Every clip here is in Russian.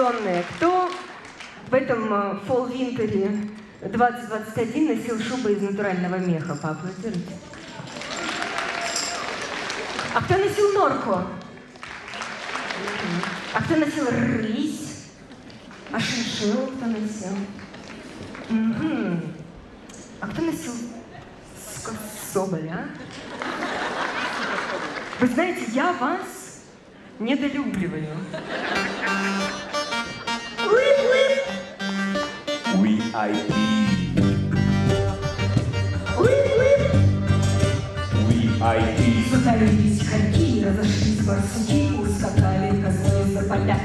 сезонные. Кто в этом э, фолл-винтере 2021 носил шубы из натурального меха? Поаплодируйте. А кто носил норку? А кто носил рысь? А шиншилл кто носил? Мгм. А кто носил с- соболь, а? Вы знаете, я вас недолюбливаю. VIP. VIP. Затаились хорьки, разошлись барсуки, ускакали козлы за поля.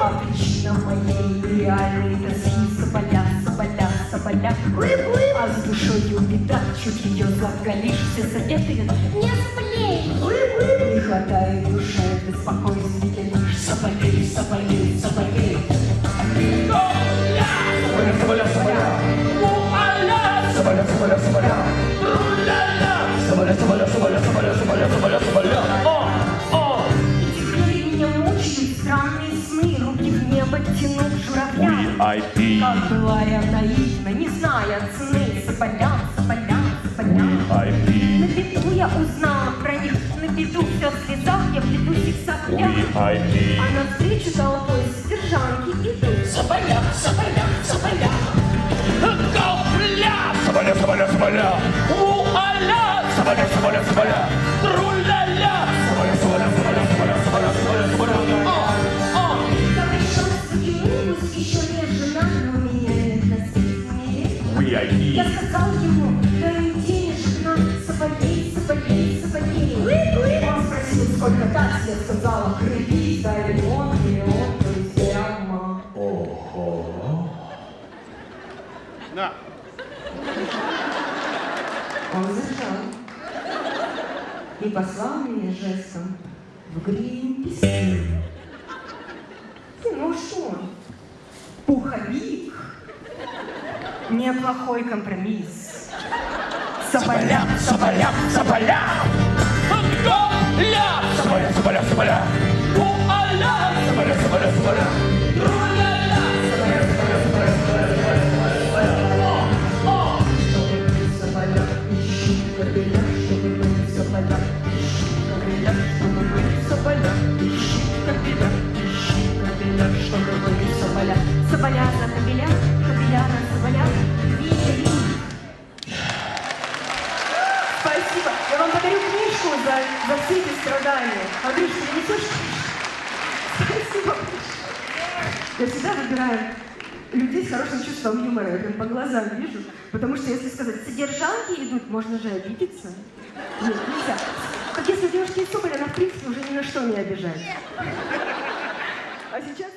А причина моей нереальной тоски соболя, соболя, соболя. А с душою беда, чуть ее заголишь, все советы не сплей. Не хватает душе беспокойствия руки в небо тянут журавля. VIP. Как была я наивна, не зная цены, соболя, соболя, соболя. На беду я узнала про них, на беду все в слезах, я в беду их соплях. VIP. А навстречу толпой содержанки идут. Соболя, соболя. Я сказал ему, дай денежек на соболей, соболей, соболей. Он спросил, сколько так, я сказала, кредит, дай миллион, миллион, друзья, Ого. Он зажал и послал меня жестом в Гринпис. Ну что, он? пуховик, неплохой компромисс. Соболя, Соболя, соболя. гопля, Соболя, соболя, соболя. вуаля, Соболя, соболя, соболя. Соболя за кобеля, за, за все эти страдания. Андрюш, ты несешь? Спасибо. Я всегда выбираю людей с хорошим чувством юмора. Я прям по глазам вижу. Потому что если сказать, содержанки идут, можно же обидеться. Нет, нельзя. Так если у девушки есть соболь, она в принципе уже ни на что не обижает. А сейчас...